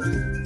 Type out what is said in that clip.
Bye.